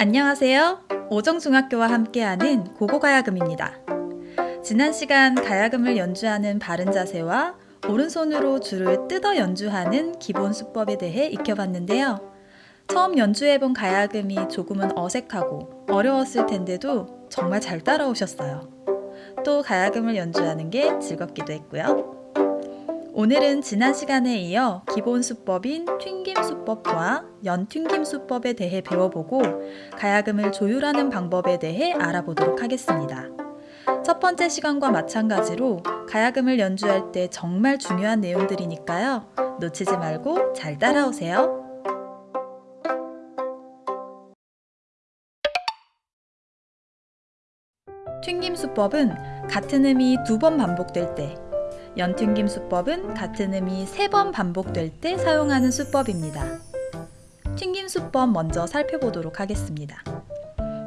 안녕하세요. 오정중학교와 함께하는 고고가야금입니다. 지난 시간 가야금을 연주하는 바른 자세와 오른손으로 줄을 뜯어 연주하는 기본 수법에 대해 익혀봤는데요. 처음 연주해본 가야금이 조금은 어색하고 어려웠을 텐데도 정말 잘 따라오셨어요. 또 가야금을 연주하는 게 즐겁기도 했고요. 오늘은 지난 시간에 이어 기본 수법인 튕김 수법과 연튕김 수법에 대해 배워보고 가야금을 조율하는 방법에 대해 알아보도록 하겠습니다. 첫 번째 시간과 마찬가지로 가야금을 연주할 때 정말 중요한 내용들이니까요. 놓치지 말고 잘 따라오세요. 튕김 수법은 같은 음이 두 번 반복될 때 연튕김 수법은 같은 음이 세번 반복될 때 사용하는 수법입니다. 튕김 수법 먼저 살펴보도록 하겠습니다.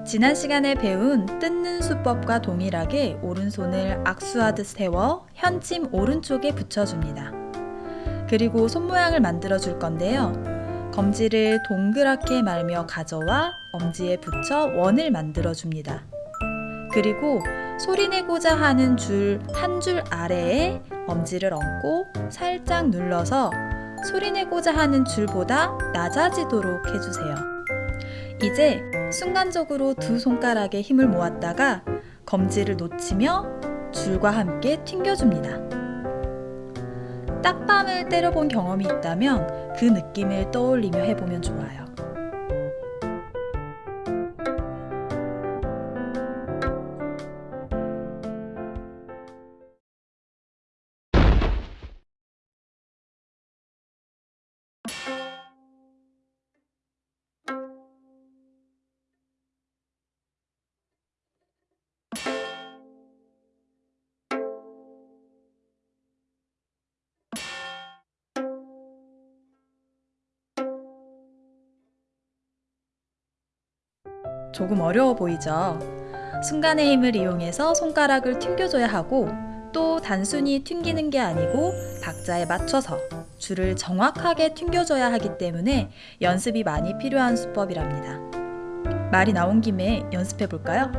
지난 시간에 배운 뜯는 수법과 동일하게 오른손을 악수하듯 세워 현침 오른쪽에 붙여줍니다. 그리고 손 모양을 만들어 줄 건데요. 검지를 동그랗게 말며 가져와 엄지에 붙여 원을 만들어 줍니다. 그리고 소리내고자 하는 줄 한줄 아래에 엄지를 얹고 살짝 눌러서 소리내고자 하는 줄보다 낮아지도록 해주세요. 이제 순간적으로 두 손가락에 힘을 모았다가 검지를 놓치며 줄과 함께 튕겨줍니다. 딱밤을 때려본 경험이 있다면 그 느낌을 떠올리며 해보면 좋아요. 조금 어려워 보이죠? 순간의 힘을 이용해서 손가락을 튕겨줘야 하고 또 단순히 튕기는 게 아니고 박자에 맞춰서 줄을 정확하게 튕겨줘야 하기 때문에 연습이 많이 필요한 수법이랍니다. 말이 나온 김에 연습해 볼까요?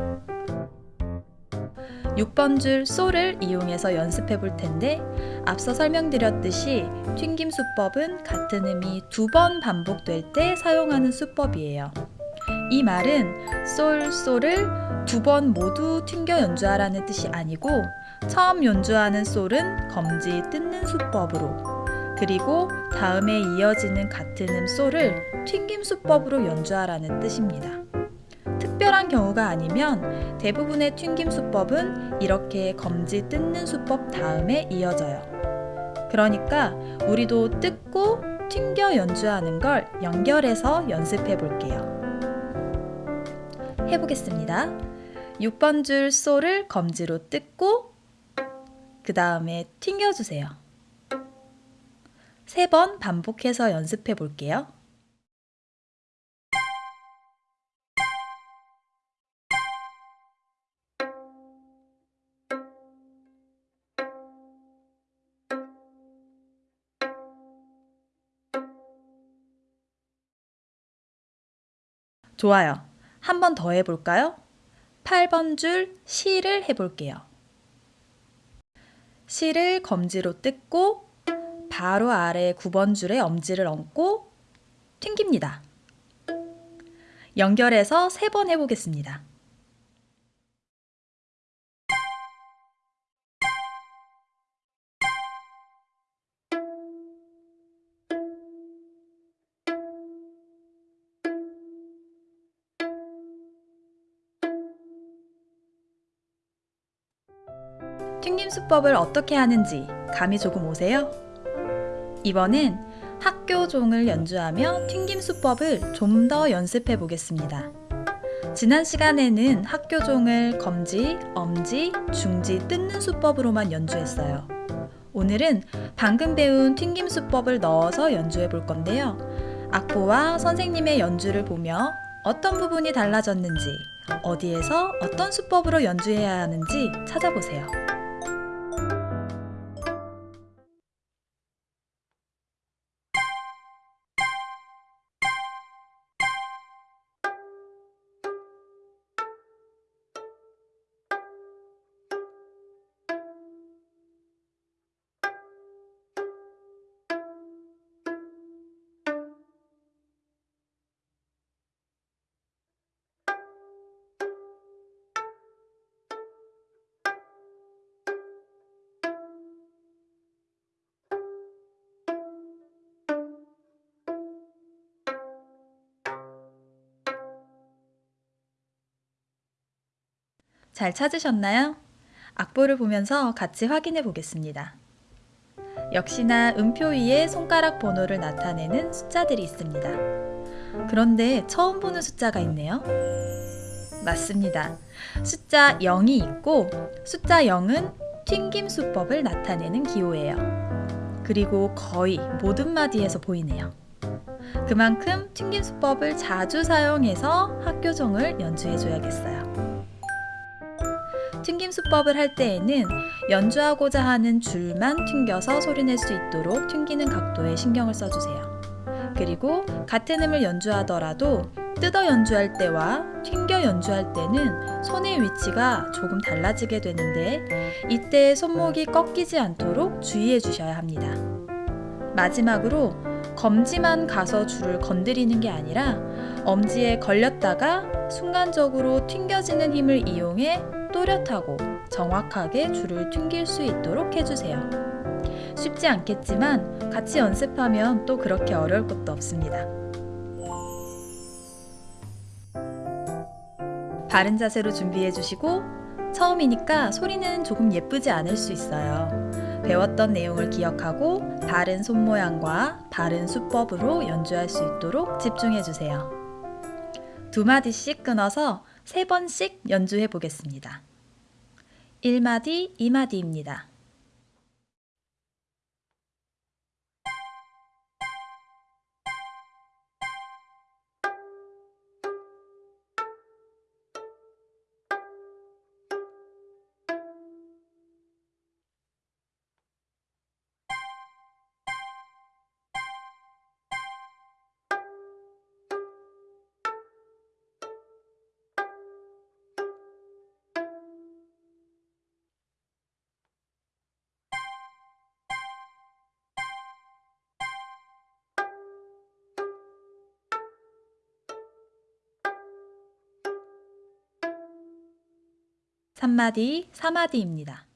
6번 줄 소를 이용해서 연습해 볼 텐데 앞서 설명드렸듯이 튕김 수법은 같은 음이 두 번 반복될 때 사용하는 수법이에요. 이 말은 솔, 솔을 두 번 모두 튕겨 연주하라는 뜻이 아니고 처음 연주하는 솔은 검지 뜯는 수법으로 그리고 다음에 이어지는 같은 음 솔을 튕김 수법으로 연주하라는 뜻입니다. 특별한 경우가 아니면 대부분의 튕김 수법은 이렇게 검지 뜯는 수법 다음에 이어져요. 그러니까 우리도 뜯고 튕겨 연주하는 걸 연결해서 연습해 볼게요. 해보겠습니다. 6번 줄 소를 검지로 뜯고 그 다음에 튕겨주세요. 세번 반복해서 연습해 볼게요. 좋아요. 한 번 더 해볼까요? 8번 줄 시를 해볼게요. 시를 검지로 뜯고 바로 아래 9번 줄에 엄지를 얹고 튕깁니다. 연결해서 3번 해보겠습니다. 수법을 어떻게 하는지 감이 조금 오세요? 이번엔 학교 종을 연주하며 튕김 수법을 좀 더 연습해 보겠습니다. 지난 시간에는 학교 종을 검지, 엄지, 중지 뜯는 수법으로만 연주했어요. 오늘은 방금 배운 튕김 수법을 넣어서 연주해 볼 건데요. 악보와 선생님의 연주를 보며 어떤 부분이 달라졌는지, 어디에서 어떤 수법으로 연주해야 하는지 찾아보세요. 잘 찾으셨나요? 악보를 보면서 같이 확인해 보겠습니다. 역시나 음표 위에 손가락 번호를 나타내는 숫자들이 있습니다. 그런데 처음 보는 숫자가 있네요. 맞습니다. 숫자 0이 있고 숫자 0은 튕김 수법을 나타내는 기호예요. 그리고 거의 모든 마디에서 보이네요. 그만큼 튕김 수법을 자주 사용해서 학교종을 연주해 줘야겠어요. 수법을 할 때에는 연주하고자 하는 줄만 튕겨서 소리낼 수 있도록 튕기는 각도에 신경을 써주세요. 그리고 같은 음을 연주하더라도 뜯어 연주할 때와 튕겨 연주할 때는 손의 위치가 조금 달라지게 되는데 이때 손목이 꺾이지 않도록 주의해 주셔야 합니다. 마지막으로 검지만 가서 줄을 건드리는 게 아니라 엄지에 걸렸다가 순간적으로 튕겨지는 힘을 이용해 또렷하고 정확하게 줄을 튕길 수 있도록 해주세요. 쉽지 않겠지만 같이 연습하면 또 그렇게 어려울 것도 없습니다. 바른 자세로 준비해 주시고 처음이니까 소리는 조금 예쁘지 않을 수 있어요. 배웠던 내용을 기억하고 바른 손 모양과 바른 수법으로 연주할 수 있도록 집중해 주세요. 두 마디씩 끊어서 세 번씩 연주해 보겠습니다. 1마디, 2마디입니다. 삼마디 4마디입니다.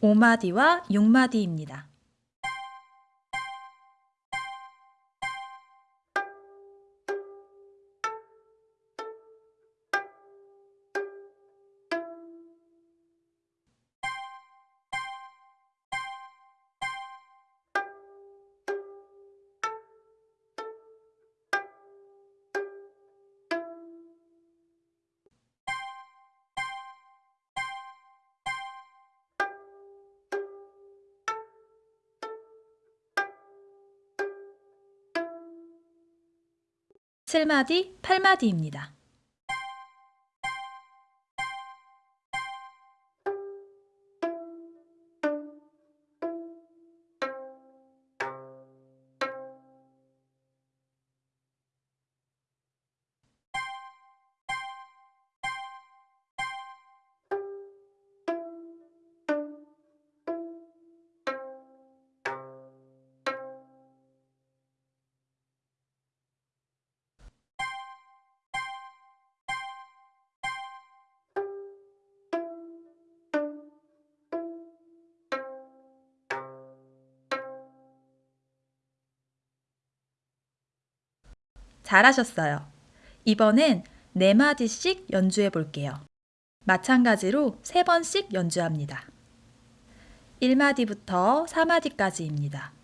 오마디와 6마디입니다. 칠마디 8마디입니다. 잘하셨어요. 이번엔 네 마디씩 연주해 볼게요. 마찬가지로 세 번씩 연주합니다. 1마디부터 4마디까지입니다.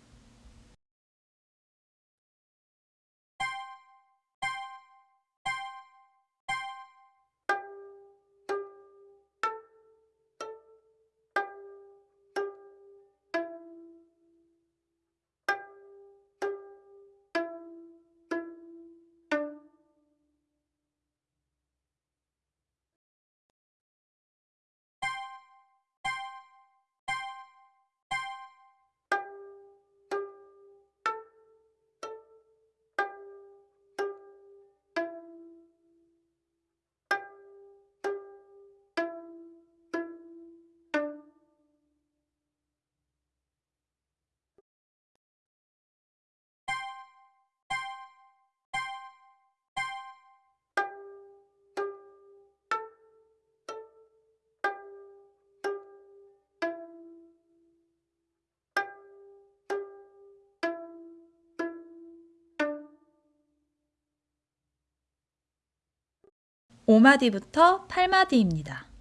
5마디부터 8마디입니다.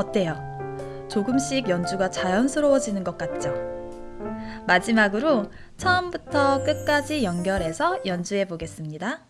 어때요? 조금씩 연주가 자연스러워지는 것 같죠? 마지막으로 처음부터 끝까지 연결해서 연주해 보겠습니다.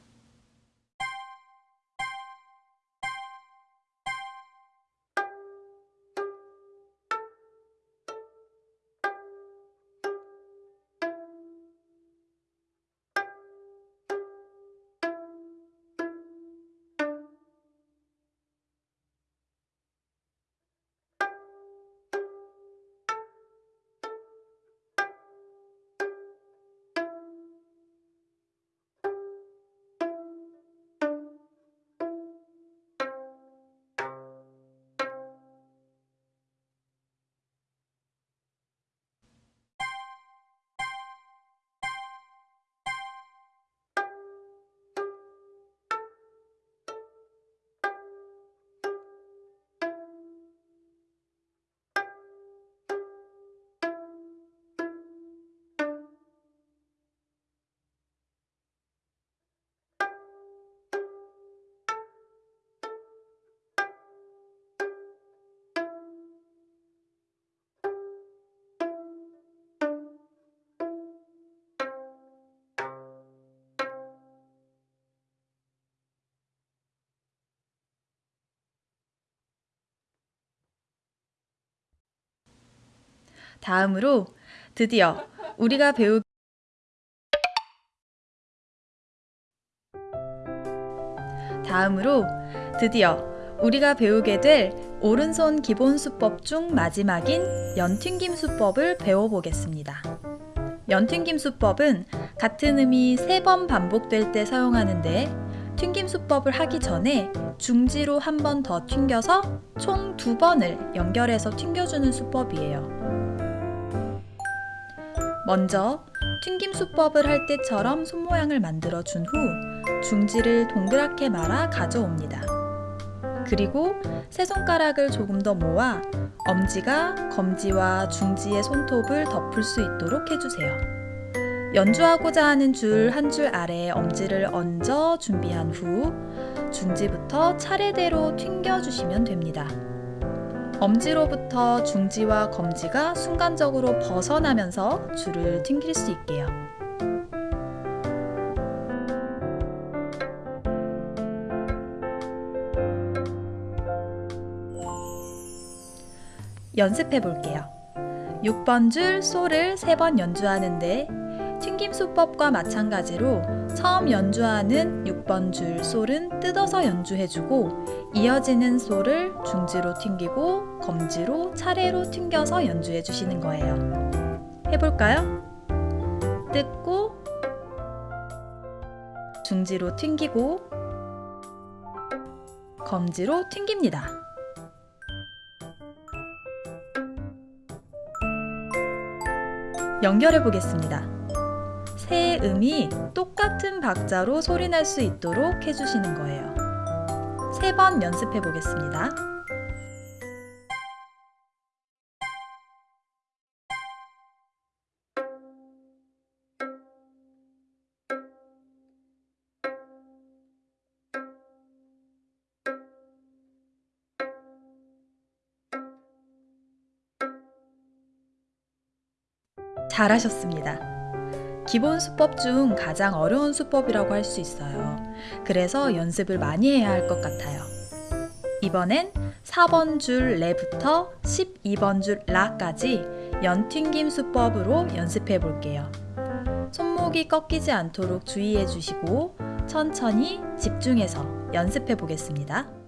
다음으로 드디어 우리가 배우 다음으로 드디어 우리가 배우게 될 오른손 기본 수법 중 마지막인 연튕김 수법을 배워보겠습니다. 연튕김 수법은 같은 음이 세번 반복될 때 사용하는데 튕김 수법을 하기 전에 중지로 한 번 더 튕겨서 총 두 번을 연결해서 튕겨주는 수법이에요. 먼저 튕김 수법을 할 때처럼 손모양을 만들어 준 후 중지를 동그랗게 말아 가져옵니다. 그리고 세 손가락을 조금 더 모아 엄지가 검지와 중지의 손톱을 덮을 수 있도록 해주세요. 연주하고자 하는 줄 한줄 아래에 엄지를 얹어 준비한 후 중지부터 차례대로 튕겨주시면 됩니다. 엄지로부터 중지와 검지가 순간적으로 벗어나면서 줄을 튕길 수 있게요. 연습해 볼게요. 6번 줄 소를 3번 연주하는데 튕김 수법과 마찬가지로 처음 연주하는 6번 줄 솔은 뜯어서 연주해주고 이어지는 솔을 중지로 튕기고 검지로 차례로 튕겨서 연주해 주시는 거예요. 해볼까요? 뜯고 중지로 튕기고 검지로 튕깁니다. 연결해 보겠습니다. 세 음이 똑같은 박자로 소리 날 수 있도록 해주시는 거예요. 세 번 연습해 보겠습니다. 잘하셨습니다. 기본 수법 중 가장 어려운 수법이라고 할 수 있어요. 그래서 연습을 많이 해야 할 것 같아요. 이번엔 4번 줄 레부터 12번 줄 라까지 연튕김 수법으로 연습해 볼게요. 손목이 꺾이지 않도록 주의해 주시고 천천히 집중해서 연습해 보겠습니다.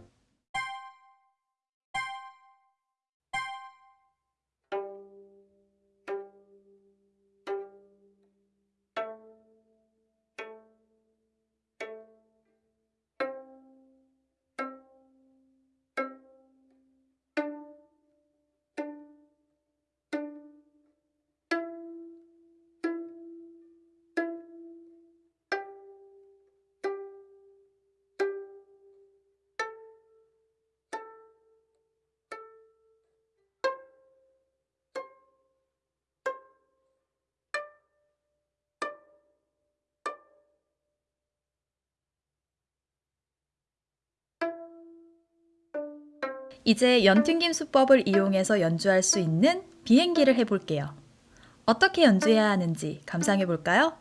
이제 연튕김 수법을 이용해서 연주할 수 있는 비행기를 해볼게요. 어떻게 연주해야 하는지 감상해 볼까요?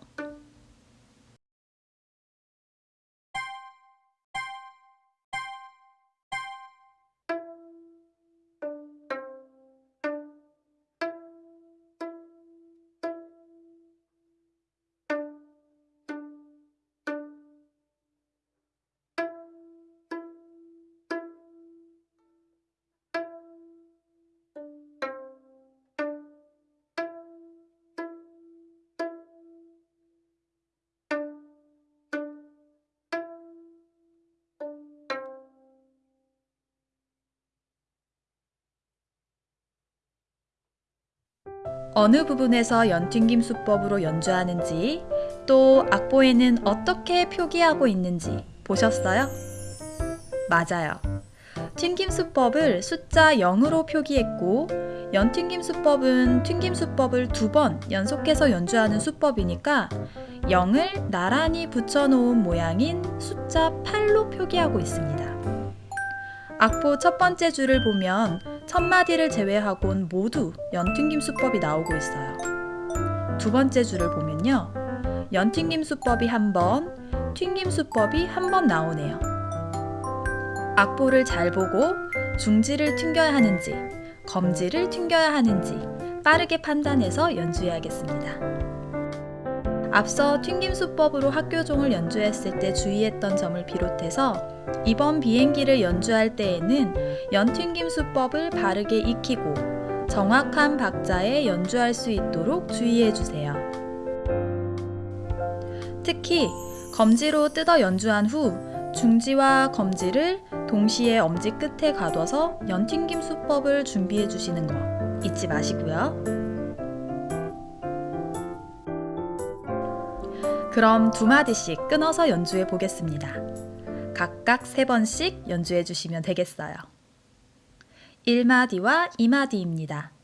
어느 부분에서 연튕김 수법으로 연주하는지 또 악보에는 어떻게 표기하고 있는지 보셨어요? 맞아요. 튕김 수법을 숫자 0으로 표기했고 연튕김 수법은 튕김 수법을 두 번 연속해서 연주하는 수법이니까 0을 나란히 붙여놓은 모양인 숫자 8로 표기하고 있습니다. 악보 첫 번째 줄을 보면 첫 마디를 제외하곤 모두 연튕김 수법이 나오고 있어요. 두 번째 줄을 보면요. 연튕김 수법이 한 번, 튕김 수법이 한 번 나오네요. 악보를 잘 보고 중지를 튕겨야 하는지, 검지를 튕겨야 하는지 빠르게 판단해서 연주해야겠습니다. 앞서 튕김 수법으로 학교종을 연주했을 때 주의했던 점을 비롯해서 이번 비행기를 연주할 때에는 연튕김 수법을 바르게 익히고 정확한 박자에 연주할 수 있도록 주의해 주세요. 특히 검지로 뜯어 연주한 후 중지와 검지를 동시에 엄지 끝에 가둬서 연튕김 수법을 준비해 주시는 거 잊지 마시고요. 그럼 두 마디씩 끊어서 연주해 보겠습니다. 각각 세 번씩 연주해 주시면 되겠어요. 1마디와 2마디입니다.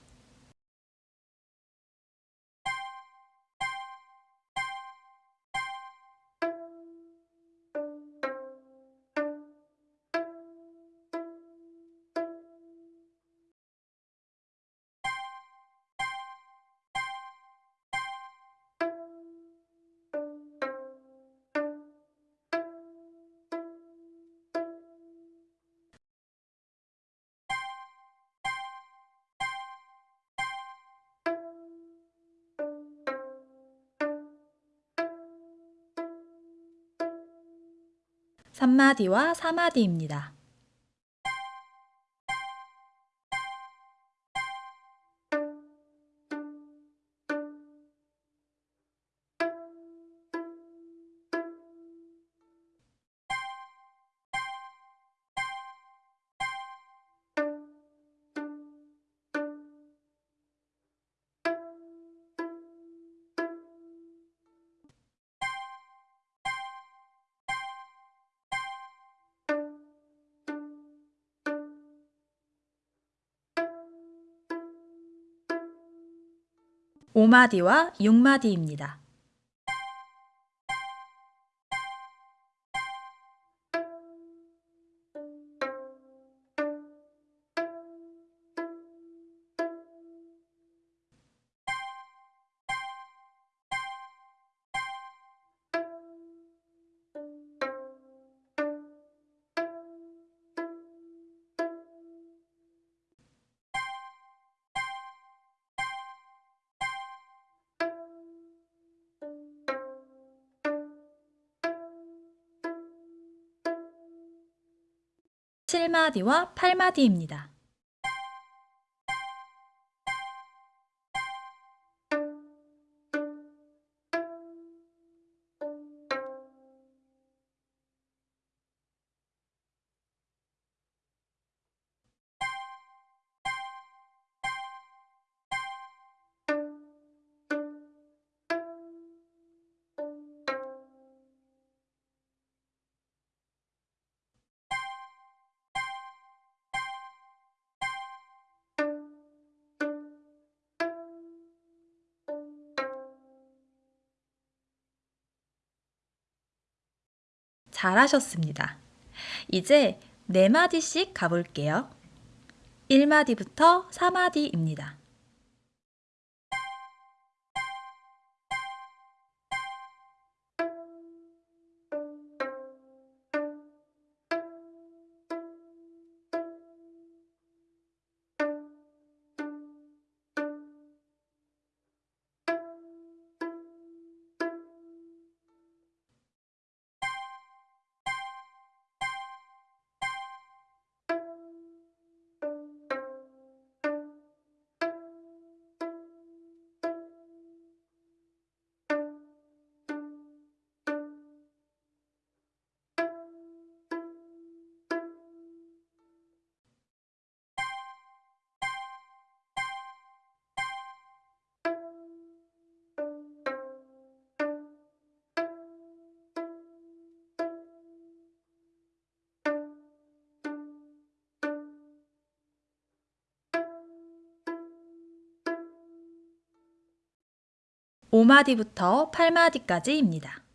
삼마디와 사마디입니다. 오마디와 육마디입니다. 7마디와 8마디입니다. 잘하셨습니다. 이제 4마디씩 가볼게요. 1마디부터 4마디입니다. 오마디부터 8마디까지입니다.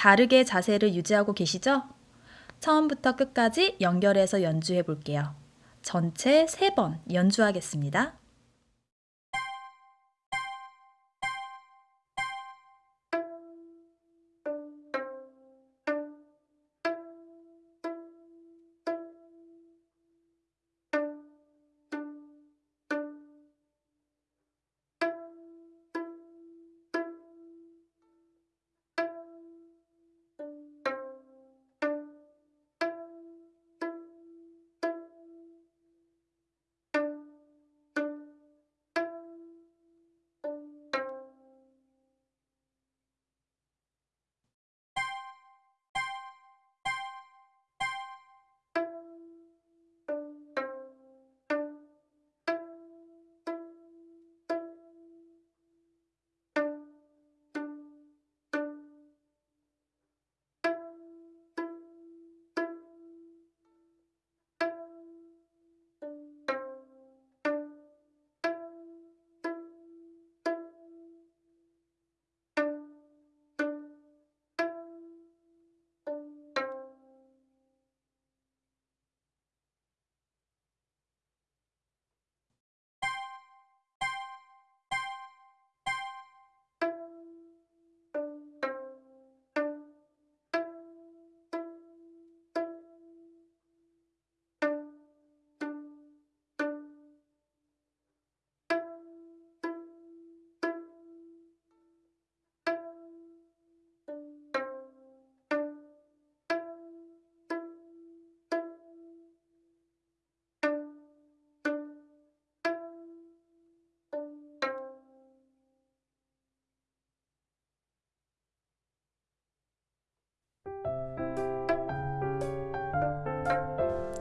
바르게 자세를 유지하고 계시죠? 처음부터 끝까지 연결해서 연주해 볼게요. 전체 3번 연주하겠습니다.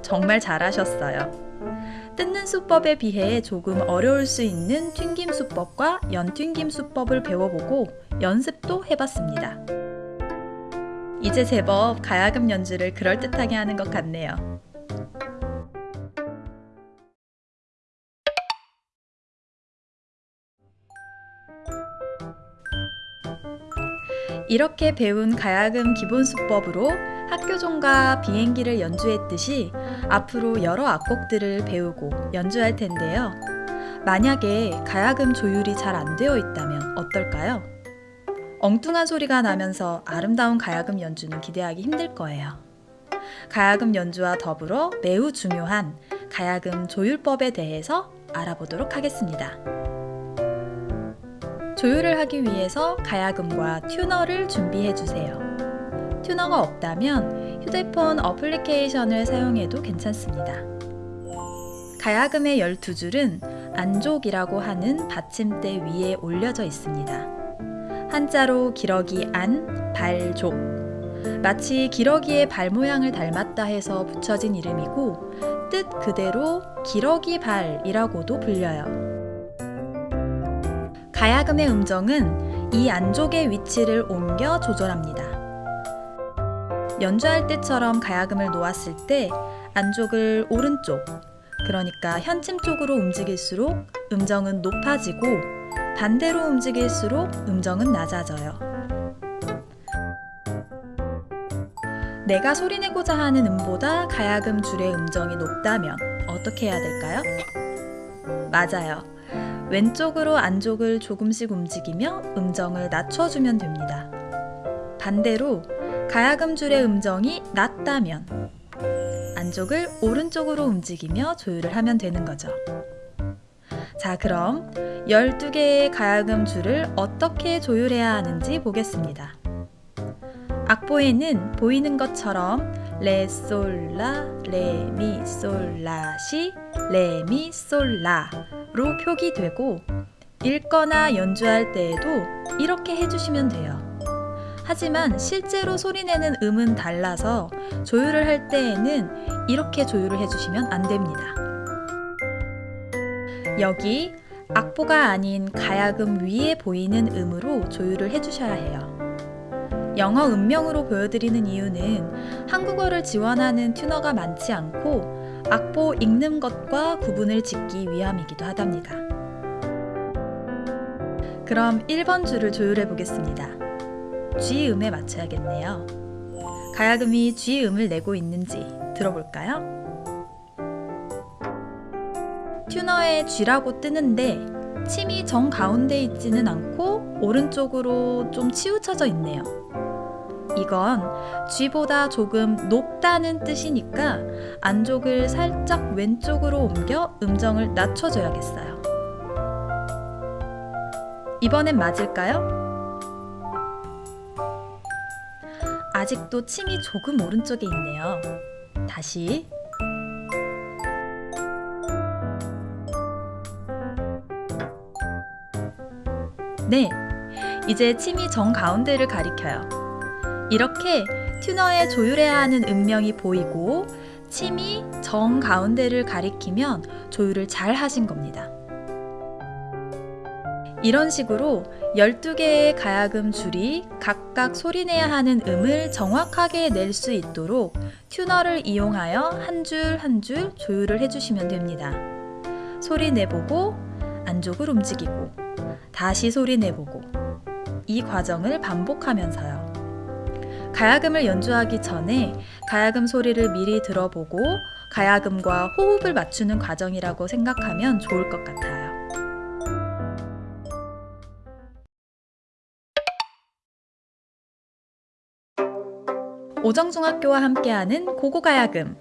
정말 잘하셨어요. 뜯는 수법에 비해 조금 어려울 수 있는 튕김 수법과 연튕김 수법을 배워보고 연습도 해봤습니다. 이제 제법 가야금 연주를 그럴듯하게 하는 것 같네요. 이렇게 배운 가야금 기본 수법으로 학교종과 비행기를 연주했듯이 앞으로 여러 악곡들을 배우고 연주할 텐데요. 만약에 가야금 조율이 잘 안 되어 있다면 어떨까요? 엉뚱한 소리가 나면서 아름다운 가야금 연주는 기대하기 힘들 거예요. 가야금 연주와 더불어 매우 중요한 가야금 조율법에 대해서 알아보도록 하겠습니다. 조율을 하기 위해서 가야금과 튜너를 준비해 주세요. 튜너가 없다면 휴대폰 어플리케이션을 사용해도 괜찮습니다. 가야금의 12줄은 안족이라고 하는 받침대 위에 올려져 있습니다. 한자로 기러기 안, 발 족. 마치 기러기의 발 모양을 닮았다 해서 붙여진 이름이고 뜻 그대로 기러기 발이라고도 불려요. 가야금의 음정은 이 안쪽의 위치를 옮겨 조절합니다. 연주할 때처럼 가야금을 놓았을 때 안쪽을 오른쪽, 그러니까 현침 쪽으로 움직일수록 음정은 높아지고 반대로 움직일수록 음정은 낮아져요. 내가 소리내고자 하는 음보다 가야금 줄의 음정이 높다면 어떻게 해야 될까요? 맞아요. 왼쪽으로 안쪽을 조금씩 움직이며 음정을 낮춰주면 됩니다. 반대로 가야금 줄의 음정이 낮다면 안쪽을 오른쪽으로 움직이며 조율을 하면 되는 거죠. 자, 그럼 12개의 가야금 줄을 어떻게 조율해야 하는지 보겠습니다. 악보에는 보이는 것처럼 레, 솔, 라, 레, 미, 솔, 라, 시, 레, 미, 솔, 라로 표기되고 읽거나 연주할 때에도 이렇게 해주시면 돼요. 하지만 실제로 소리내는 음은 달라서 조율을 할 때에는 이렇게 조율을 해주시면 안 됩니다. 여기 악보가 아닌 가야금 위에 보이는 음으로 조율을 해주셔야 해요. 영어 음명으로 보여드리는 이유는 한국어를 지원하는 튜너가 많지 않고 악보 읽는 것과 구분을 짓기 위함이기도 하답니다. 그럼 1번 줄을 조율해 보겠습니다. G 음에 맞춰야겠네요. 가야금이 G 음을 내고 있는지 들어볼까요? 튜너에 G라고 뜨는데 침이 정 가운데 있지는 않고 오른쪽으로 좀 치우쳐져 있네요. 이건 G보다 조금 높다는 뜻이니까 안쪽을 살짝 왼쪽으로 옮겨 음정을 낮춰줘야겠어요. 이번엔 맞을까요? 아직도 침이 조금 오른쪽에 있네요. 다시 네, 이제 침이 정 가운데를 가리켜요. 이렇게 튜너에 조율해야 하는 음명이 보이고 침이 정 가운데를 가리키면 조율을 잘 하신 겁니다. 이런 식으로 12개의 가야금 줄이 각각 소리내야 하는 음을 정확하게 낼 수 있도록 튜너를 이용하여 한 줄 한 줄 조율을 해주시면 됩니다. 소리 내보고 안쪽을 움직이고 다시 소리 내보고 이 과정을 반복하면서요. 가야금을 연주하기 전에 가야금 소리를 미리 들어보고 가야금과 호흡을 맞추는 과정이라고 생각하면 좋을 것 같아요. 오정중학교와 함께하는 고고가야금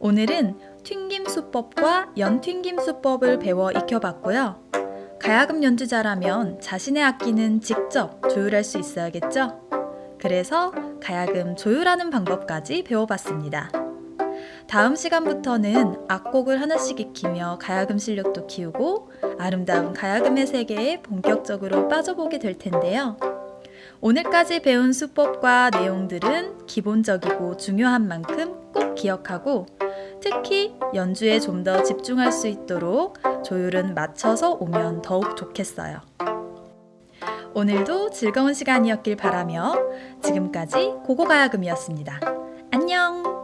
오늘은 튕김 수법과 연튕김 수법을 배워 익혀봤고요. 가야금 연주자라면 자신의 악기는 직접 조율할 수 있어야겠죠? 그래서 가야금 조율하는 방법까지 배워봤습니다. 다음 시간부터는 악곡을 하나씩 익히며 가야금 실력도 키우고 아름다운 가야금의 세계에 본격적으로 빠져보게 될 텐데요. 오늘까지 배운 수법과 내용들은 기본적이고 중요한 만큼 꼭 기억하고 특히 연주에 좀 더 집중할 수 있도록 조율은 맞춰서 오면 더욱 좋겠어요. 오늘도 즐거운 시간이었길 바라며 지금까지 고고가야금이었습니다. 안녕!